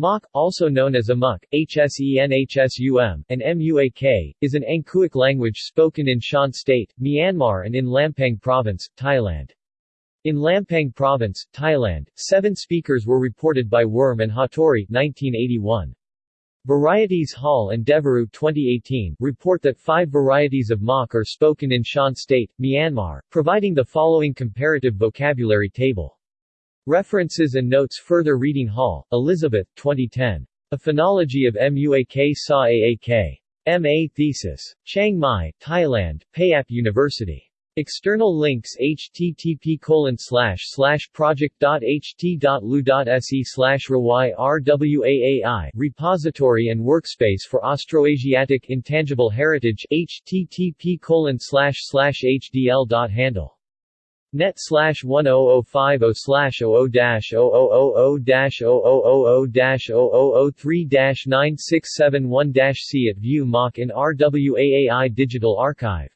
Mok, also known as Amuk, Hsenhsum, and Muak, is an Angkuic language spoken in Shan State, Myanmar and in Lampang Province, Thailand. In Lampang Province, Thailand, seven speakers were reported by Wurm and Hattori 1981. Varieties Hall and Devereux 2018 report that five varieties of Mok are spoken in Shan State, Myanmar, providing the following comparative vocabulary table. References and notes Further reading Hall, Elizabeth, 2010. A Phonology of MUAK Sa Aak. M.A. Thesis. Chiang Mai, Thailand, Payap University. External links http colon slash slash project.ht.lu.se slash rwaai repository and workspace for Austroasiatic Intangible Heritage http colon slash slash hdl.handle Net slash 10050 slash 00 dash 0000 dash 0000 dash 0003 dash 9671 dash See at View Mok in RWAAI Digital Archive